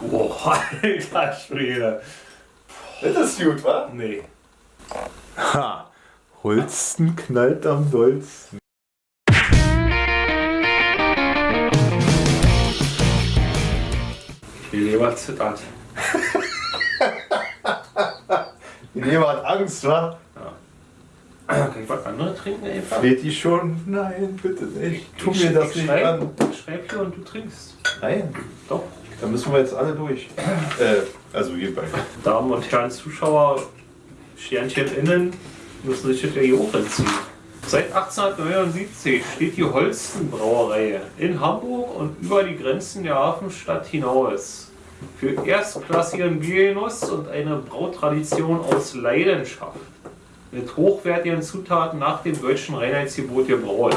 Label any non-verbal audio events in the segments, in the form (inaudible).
Boah, (laughs) alter Schwede. Das ist gut, wa? Nee. Ha! Holsten knallt am dollsten. Die Leber zittert. (laughs) Die Leber hat Angst, wa? Kann ich was anderes trinken einfach? Fleht die schon? Nein, bitte nicht. Tu mir das nicht schreib, an. Ich schreib hier und du trinkst. Nein, Doch. Da müssen wir jetzt alle durch. Äh, also wir beide. Damen und Herren Zuschauer, Sternchen innen, müssen sich ja hier auch entziehen. Seit 1879 steht die Holsten Brauerei in Hamburg und über die Grenzen der Hafenstadt hinaus. Für erstklassigen Biergenuss und eine Brautradition aus Leidenschaft. Mit hochwertigen Zutaten nach dem deutschen Reinheitsgebot gebraut.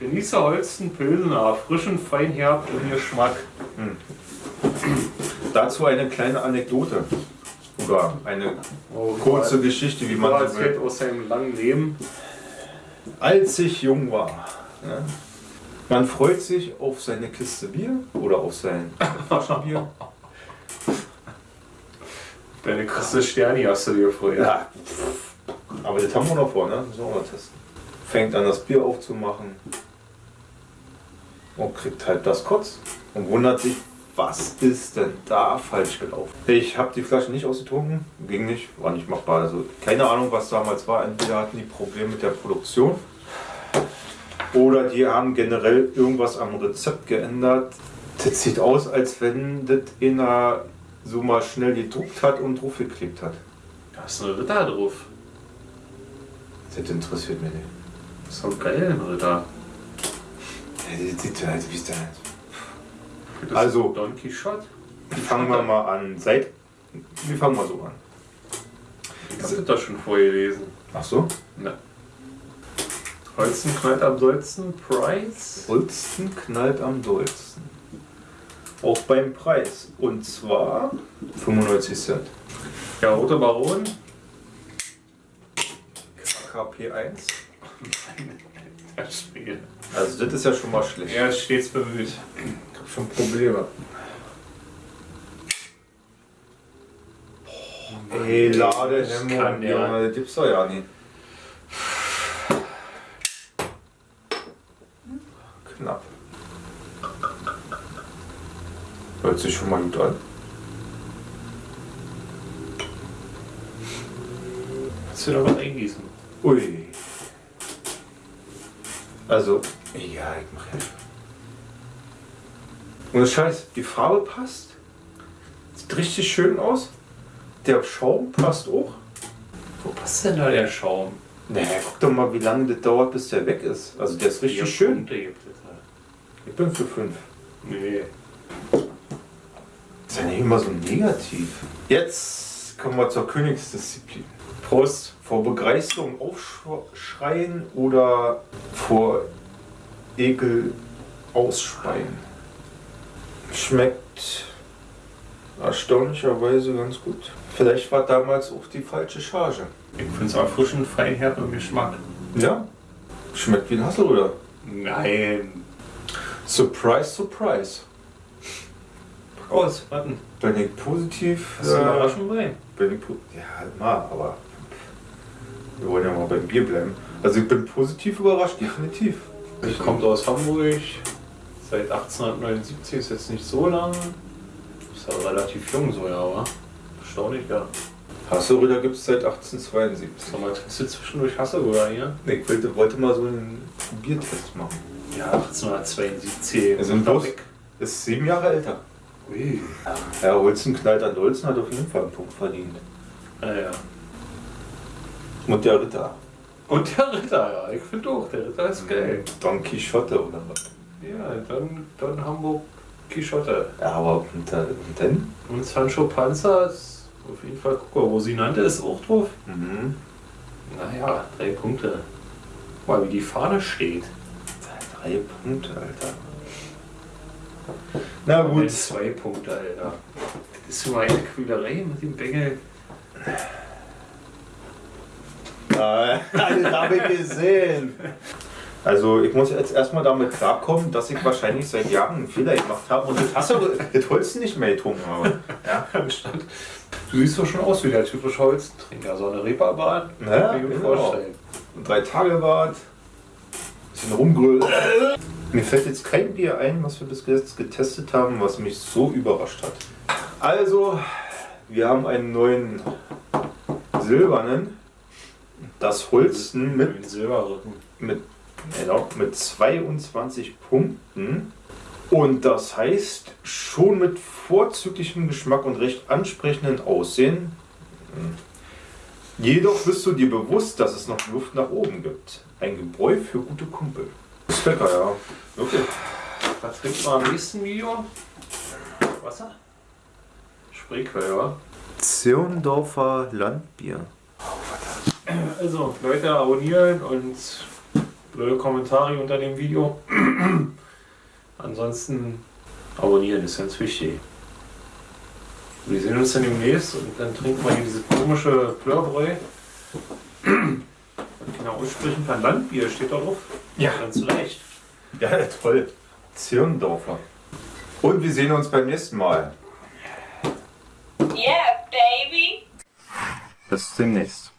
Genieße Holsten Pilsener, frischen Feinherb im Geschmack. Dazu eine kleine Anekdote. Oder eine Oh, kurze Geschichte, wie man Man so will. aus seinem langen Leben. Als ich jung war. Ne? Man freut sich auf seine Kiste Bier oder auf sein (laughs) Flaschenbier. Deine Christe Sterni hast du dir gefreut. Ja, aber das haben wir noch vor, ne? Müssen wir mal testen. Fängt an, das Bier aufzumachen und kriegt halt das Kotz und wundert sich, was ist denn da falsch gelaufen? Ich habe die Flasche nicht ausgetrunken, ging nicht, war nicht machbar. Also keine Ahnung, was damals war. Entweder hatten die Probleme mit der Produktion oder die haben generell irgendwas am Rezept geändert. Das sieht aus, als wenn das einer so mal schnell gedruckt hat und draufgeklebt hat. Da ist ein Ritter drauf. Das interessiert mich nicht. Das ist doch geil, ein Ritter. Ja, das sieht halt, wie ist der halt. Das Also- ist Don Quixote. Fangen wir mal an. Seit. Wir fangen mal so an. Ich hab das schon vorgelesen. Ach so? Ne. Holzen knallt am dollsten. Price. Holsten knallt am dollsten. Auch beim Preis. Und zwar 95 Cent. Der rote Baron. KP1. (laughs) Das Spiel. Also das ist ja schon mal schlecht. Er ist stets bemüht. Ich hab schon Probleme. Ey, lade Das kann der. Junge, das gibt's doch ja nicht. Knapp. Hört sich schon mal gut an. Kannst du da was eingießen? Ui. Also, ja, ich mach ja. Und das Scheiß, die Farbe passt. Sieht richtig schön aus. Der Schaum passt auch. Wo passt denn da der Schaum? Naja, guck doch mal, wie lange das dauert, bis der weg ist. Also der ist richtig schön. Da. Ich bin für fünf. Nee. Ist ja nicht immer so negativ. Jetzt kommen wir zur Königsdisziplin. Prost. Vor Begeisterung aufschreien oder vor Ekel ausspeien. Schmeckt erstaunlicherweise ganz gut. Vielleicht war damals auch die falsche Charge. Ich finde es erfrischend, feinherb im Geschmack. Ja? Schmeckt wie ein Hassel, oder? Nein. Surprise, surprise. Aus, warten. Bin ich positiv? Hast du äh, Überraschung bei? bin ich po- ja, immer, aber wir wollen ja mal beim Bier bleiben. Also ich bin positiv überrascht, definitiv. Ich kommt aus Hamburg. Seit 1879 ist jetzt nicht so lang. Ist ja relativ jung so, ja, aber erstaunlich, ja. Hasseröder gibt es seit 1872. Sag mal, trinkst du zwischendurch Hasselbrüder hier? Ich wollte, wollte mal so einen Biertest machen. Ja, 1872. Wir sind bloß, ist sieben Jahre älter. Ui. Ja, Holzen knallt an Holzen hat auf jeden Fall einen Punkt verdient. Ja, ja. Und der Ritter. Und der Ritter, ja. Ich finde auch, der Ritter ist geil. Don Quixote oder was? Ja, dann, dann Hamburg Quixote. Ja, aber und, da- und dann? Und Sancho Panza ist auf jeden Fall, guck mal, Rosinante ist auch drauf. Mhm. Naja, drei Punkte. Guck mal, wie die Fahne steht. Drei Punkte, Alter. Na Gut. gut. Zwei Punkte, Alter. Das ist immer eine Quälerei mit dem Bengel. Das habe ich gesehen. Also ich muss jetzt erstmal damit klarkommen, dass ich wahrscheinlich seit Jahren einen Fehler gemacht habe und das, Holz nicht mehr getrunken habe. Ja? (laughs) Anstatt. Du siehst doch schon aus wie der typische Holztrinker. So eine Reeperbahn. Ja, kann ich mir genau. vorstellen. Drei Tage Bad, bisschen rumgrölt. Mir fällt jetzt kein Bier ein, was wir bis jetzt getestet haben, was mich so überrascht hat. Also, wir haben einen neuen silbernen, das Holsten mit Mit Silberrücken. mit, genau, mit 22 Punkten. Und das heißt, schon mit vorzüglichem Geschmack und recht ansprechenden Aussehen. Hm. Jedoch bist du dir bewusst, dass es noch Luft nach oben gibt. Ein Gebräu für gute Kumpel. Ist lecker, ja. Wirklich. Was trinkt man im nächsten Video? Wasser? Spreequelle, wa? Zirndorfer Landbier. Also, Leute abonnieren und blöde Kommentare unter dem Video. (clears throat) Ansonsten abonnieren ist ganz wichtig. Wir sehen uns dann demnächst und dann trinken wir hier diese komische Plörbräu. (clears throat) Genau, aussprechen kann Landbier, steht da drauf. Ja. Ganz recht. Ja, toll. Zirndorfer. Und wir sehen uns beim nächsten Mal. Yeah, baby. Bis demnächst.